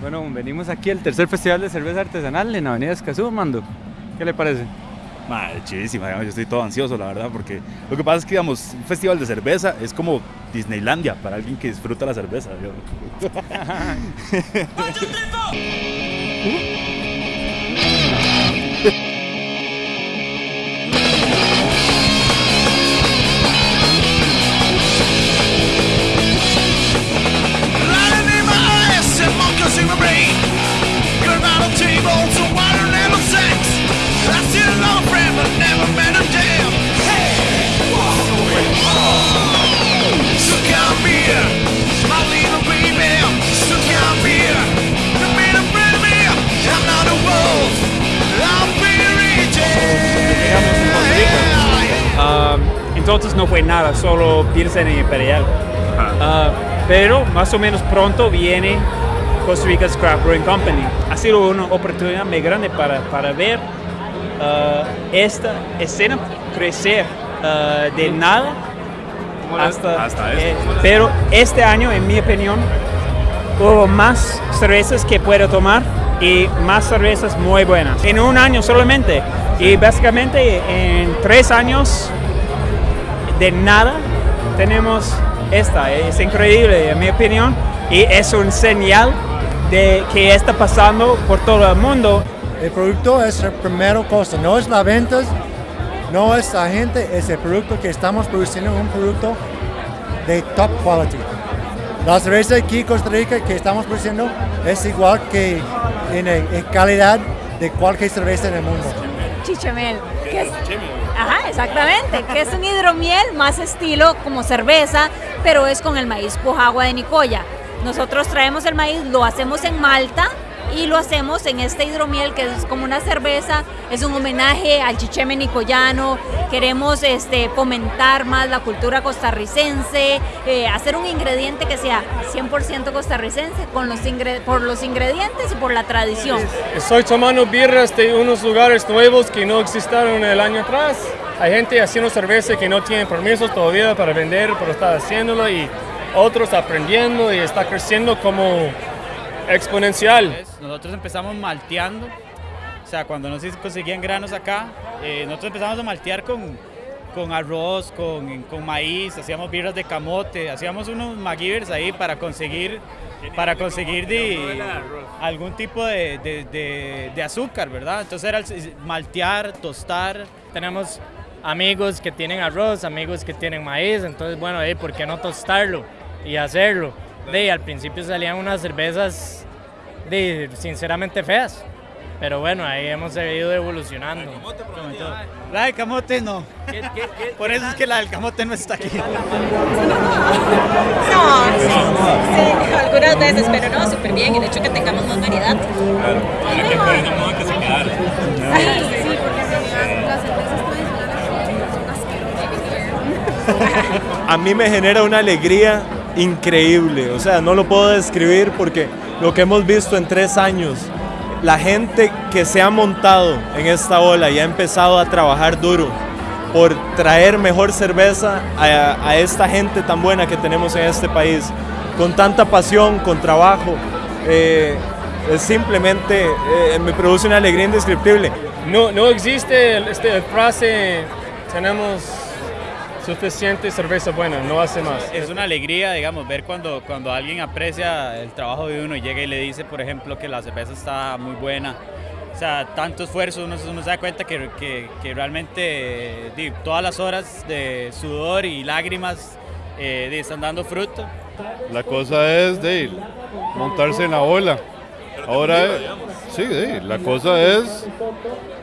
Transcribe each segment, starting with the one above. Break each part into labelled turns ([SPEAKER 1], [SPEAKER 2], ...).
[SPEAKER 1] Bueno, venimos aquí al tercer festival de cerveza artesanal en Avenida Escazú, Mando. ¿Qué le parece?
[SPEAKER 2] Madre, chidísima, yo estoy todo ansioso, la verdad, porque lo que pasa es que, digamos, un festival de cerveza es como Disneylandia para alguien que disfruta la cerveza.
[SPEAKER 3] entonces no fue nada, solo Pilsen y Imperial. Uh, pero más o menos pronto viene Costa Rica's Craft Brewing Company. Ha sido una oportunidad muy grande para, para ver uh, esta escena crecer uh, de nada hasta,
[SPEAKER 2] hasta
[SPEAKER 3] eh, pero este año, en mi opinión, hubo más cervezas que puedo tomar y más cervezas muy buenas. En un año solamente. Y básicamente en tres años de nada tenemos esta. Es increíble, en mi opinión, y es un señal de que está pasando por todo el mundo.
[SPEAKER 4] El producto es el primero cosa, no es la venta, no es la gente, es el producto que estamos produciendo, un producto de top quality. La cerveza aquí en Costa Rica que estamos produciendo es igual que en, en calidad de cualquier cerveza en el mundo.
[SPEAKER 5] Chichemel. Que es, ajá, exactamente. Que es un hidromiel más estilo como cerveza, pero es con el maíz pojagua de Nicoya. Nosotros traemos el maíz, lo hacemos en Malta y lo hacemos en este hidromiel que es como una cerveza, es un homenaje al chicheme nicoyano, queremos este, fomentar más la cultura costarricense, eh, hacer un ingrediente que sea 100% costarricense con los por los ingredientes y por la tradición.
[SPEAKER 6] Estoy tomando birras de unos lugares nuevos que no existieron el año atrás. Hay gente haciendo cerveza que no tiene permisos todavía para vender, pero está haciéndolo y otros aprendiendo y está creciendo como exponencial.
[SPEAKER 7] Nosotros empezamos malteando, o sea, cuando no se conseguían granos acá, eh, nosotros empezamos a maltear con, con arroz, con, con, maíz, hacíamos birras de camote, hacíamos unos McGivers ahí para conseguir, para conseguir de, algún tipo de, de, de, azúcar, ¿verdad? Entonces era maltear, tostar.
[SPEAKER 8] Tenemos amigos que tienen arroz, amigos que tienen maíz, entonces bueno, ¿por qué no tostarlo y hacerlo? De, al principio salían unas cervezas de, sinceramente feas. Pero bueno, ahí hemos ido evolucionando.
[SPEAKER 7] La del camote no. Por eso es que la del camote no está aquí.
[SPEAKER 9] No, sí, sí, algunas veces, pero no, súper bien. Y de hecho que tengamos más variedad. Claro,
[SPEAKER 2] que que se quedara.
[SPEAKER 9] Sí, sí, porque las cervezas
[SPEAKER 10] tradicionales A mí me genera una alegría increíble, o sea, no lo puedo describir porque lo que hemos visto en tres años, la gente que se ha montado en esta ola y ha empezado a trabajar duro por traer mejor cerveza a, esta gente tan buena que tenemos en este país, con tanta pasión, con trabajo, eh, es simplemente eh, me produce una alegría indescriptible.
[SPEAKER 6] No, no existe este frase, tenemos suficiente cerveza buena, no hace más.
[SPEAKER 7] Es una alegría, digamos, ver cuando, cuando alguien aprecia el trabajo de uno y llega y le dice, por ejemplo, que la cerveza está muy buena. O sea, tanto esfuerzo, uno, uno se da cuenta que, que, que realmente todas las horas de sudor y lágrimas eh, están dando fruto.
[SPEAKER 11] La cosa es de montarse en la ola. Ahora, sí, la cosa es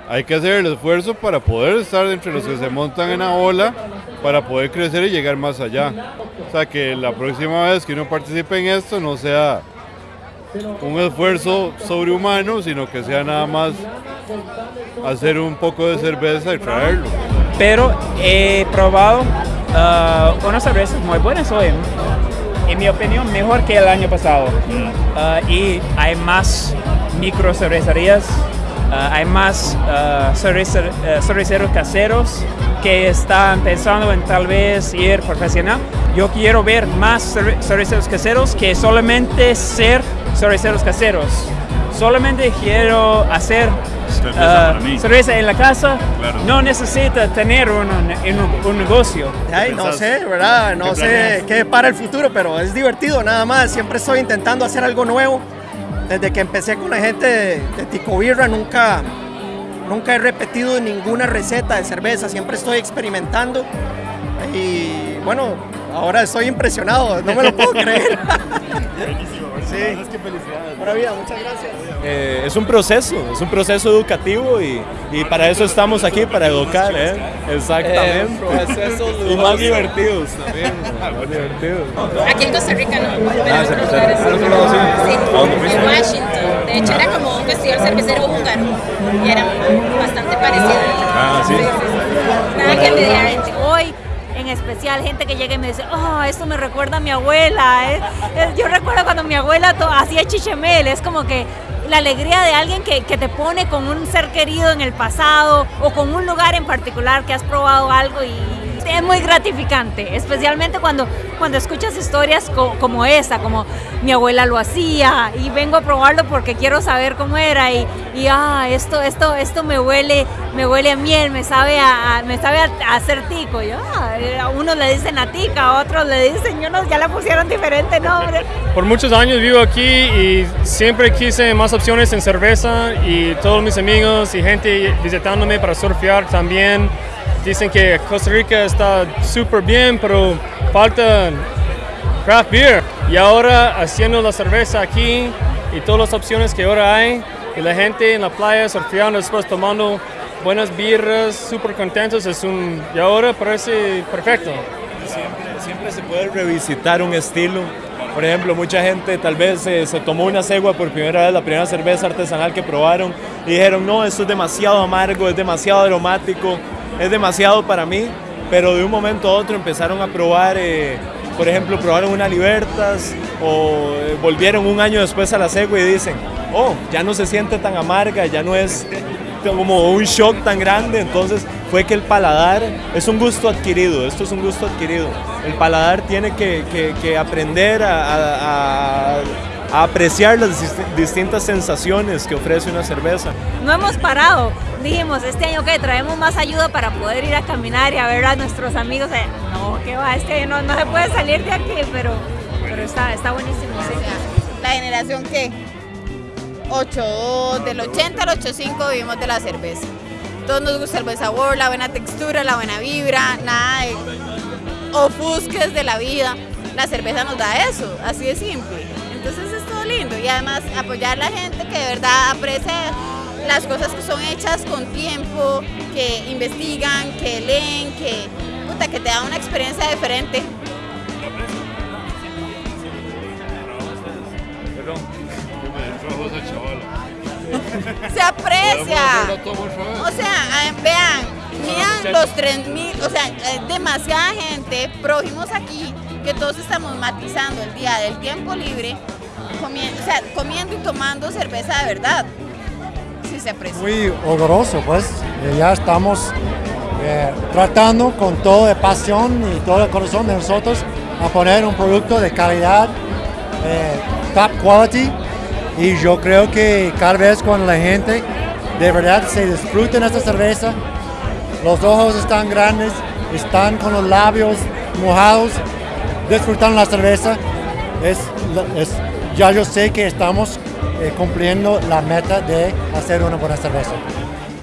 [SPEAKER 11] hay que hacer el esfuerzo para poder estar entre los que se montan en la ola, para poder crecer y llegar más allá. O sea, que la próxima vez que uno participe en esto no sea un esfuerzo sobrehumano, sino que sea nada más hacer un poco de cerveza y traerlo.
[SPEAKER 3] Pero he probado uh, unas cervezas muy buenas hoy. En mi opinión, mejor que el año pasado. Uh, y hay más micro cervecerías Ah, hay más uh, cerveceros caseros que están pensando en tal vez ir profesional. Yo quiero ver más cerveceros caseros que solamente ser cerveceros caseros. Solamente quiero hacer
[SPEAKER 2] Cerveza
[SPEAKER 3] ah, cerveza en la casa.
[SPEAKER 2] Claro.
[SPEAKER 3] No necesita tener un, un- un negocio.
[SPEAKER 12] Ay, no sé, ¿verdad? No sé qué para el futuro, pero es divertido nada más. Siempre estoy intentando hacer algo nuevo. Desde que empecé con la gente de, de Tico Birra, nunca, nunca he repetido ninguna receta de cerveza. Siempre estoy experimentando. Y bueno, ahora estoy impresionado. No me lo puedo creer. Sí. Pura vida, muchas gracias.
[SPEAKER 10] Eh, es un proceso, es un proceso educativo y, y para eso estamos aquí, para educar, ¿eh? Exactamente.
[SPEAKER 12] Eh, procesos
[SPEAKER 10] y más divertidos también. más divertidos.
[SPEAKER 9] Aquí en Costa Rica no, pero
[SPEAKER 10] Ah,
[SPEAKER 9] en otros
[SPEAKER 10] empezaron.
[SPEAKER 9] lugares
[SPEAKER 10] ¿En otro lado sí?
[SPEAKER 9] Sí,
[SPEAKER 10] ¿A dónde fuiste?
[SPEAKER 9] en Washington. De hecho, era como un festival cervecero húngaro y era bastante parecido.
[SPEAKER 10] Ah, sí.
[SPEAKER 9] Nada que envidiar.
[SPEAKER 5] Especial, gente que llega y me dice, oh, esto me recuerda a mi abuela. Yo recuerdo cuando mi abuela hacía chichemel, es como que la alegría de alguien que, que te pone con un ser querido en el pasado o con un lugar en particular que has probado algo y es muy gratificante, especialmente cuando, cuando escuchas historias co- como esa, como mi abuela lo hacía y vengo a probarlo porque quiero saber cómo era y, y ah, esto, esto, esto me huele, me huele a miel, me sabe a, a- me sabe a, a hacer tico. Yo, ah, a unos le dicen a tica, a otros le dicen, yo no, ya le pusieron diferente nombre.
[SPEAKER 6] Por muchos años vivo aquí y siempre quise más opciones en cerveza y todos mis amigos y gente visitándome para surfear también dicen que Costa Rica está súper bien, pero falta craft beer. Y ahora haciendo la cerveza aquí y todas las opciones que ahora hay y la gente en la playa surfeando después tomando buenas birras, súper contentos, es un... y ahora parece perfecto.
[SPEAKER 10] Siempre, siempre se puede revisitar un estilo. Por ejemplo, mucha gente tal vez eh, se tomó una cegua por primera vez, la primera cerveza artesanal que probaron, y dijeron, no, esto es demasiado amargo, es demasiado aromático, es demasiado para mí, pero de un momento a otro empezaron a probar, eh, por ejemplo, probaron una Libertas o eh, volvieron un año después a la cegua y dicen, oh, ya no se siente tan amarga, ya no es como un shock tan grande, entonces fue que el paladar es un gusto adquirido, esto es un gusto adquirido. El paladar tiene que, que- que aprender a, a- a- apreciar las dis- distintas sensaciones que ofrece una cerveza.
[SPEAKER 5] No hemos parado. Dijimos, este año que traemos más ayuda para poder ir a caminar y a ver a nuestros amigos. Eh, No, que va, este año no, no se puede salir de aquí, pero, pero está, está buenísimo.
[SPEAKER 13] La generación que 8, del 80 al 85 vivimos de la cerveza. Todos nos gusta el buen sabor, la buena textura, la buena vibra, nada de ofusques de la vida. La cerveza nos da eso, así de simple. Entonces es todo lindo y además apoyar a la gente que de verdad aprecia las cosas que son hechas con tiempo, que investigan, que leen, que, puta, que te da una experiencia diferente. Se aprecia. O sea, vean, miran los 3000, o sea, demasiada gente, prójimos aquí, que todos estamos matizando el día del tiempo libre, comiendo, o sea, comiendo y tomando cerveza de verdad.
[SPEAKER 4] Muy orgulloso, pues. y ya estamos eh, tratando con toda pasión y todo el corazón de nosotros a poner un producto de calidad, eh, top quality. Y yo creo que cada vez cuando la gente de verdad se disfruta esta cerveza, los ojos están grandes, están con los labios mojados, disfrutando la cerveza, es- ya yo sé que estamos eh, cumpliendo la meta de hacer una buena cerveza.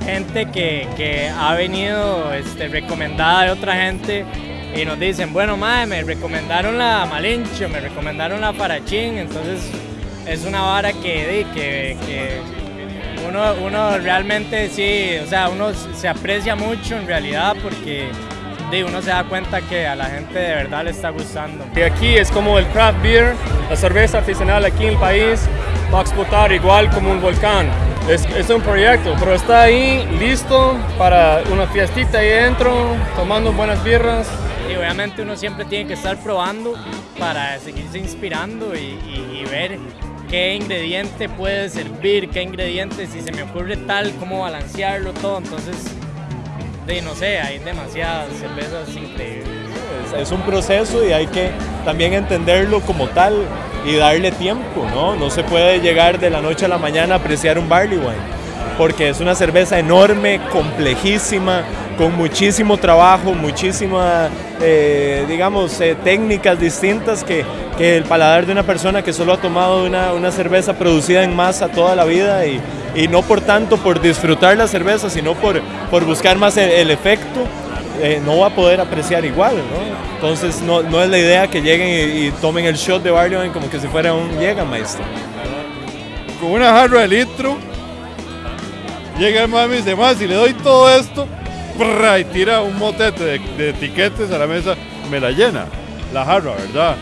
[SPEAKER 8] gente que, que ha venido este, recomendada de otra gente y nos dicen, bueno, madre, me recomendaron la Malincho, me recomendaron la Parachín, entonces es una vara que, que, que uno, uno realmente sí, o sea, uno se aprecia mucho en realidad porque uno se da cuenta que a la gente de verdad le está gustando.
[SPEAKER 6] Y aquí es como el craft beer, la cerveza artesanal aquí en el país va a explotar igual como un volcán. Es, es un proyecto, pero está ahí listo para una fiestita ahí dentro, tomando buenas birras.
[SPEAKER 8] Y obviamente uno siempre tiene que estar probando para seguirse inspirando y, y- ver qué ingrediente puede servir, qué ingrediente, si se me ocurre tal, cómo balancearlo todo. Entonces, de, no sé, hay demasiadas cervezas increíbles.
[SPEAKER 10] Es, es un proceso y hay que también entenderlo como tal. y darle tiempo, ¿no? No se puede llegar de la noche a la mañana a apreciar un barley wine porque es una cerveza enorme, complejísima, con muchísimo trabajo, muchísimas, eh, digamos, eh, técnicas distintas que, que, el paladar de una persona que solo ha tomado una, una cerveza producida en masa toda la vida y, no por tanto por disfrutar la cerveza, sino por, por buscar más el, el efecto, eh, no va a poder apreciar igual. Entonces no, no es la idea que lleguen y, tomen el shot de wine como que si fuera un Jägermeister.
[SPEAKER 11] Con una jarra de litro, llega el mami y dice, más, si le doy todo esto, y tira un motete de, de, etiquetes a la mesa, me la llena. La jarra, ¿verdad?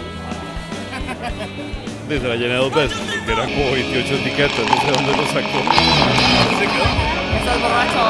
[SPEAKER 11] Dice, la llené dos veces, porque eran como 28 etiquetes, no sé dónde lo sacó.
[SPEAKER 9] Estás borracho,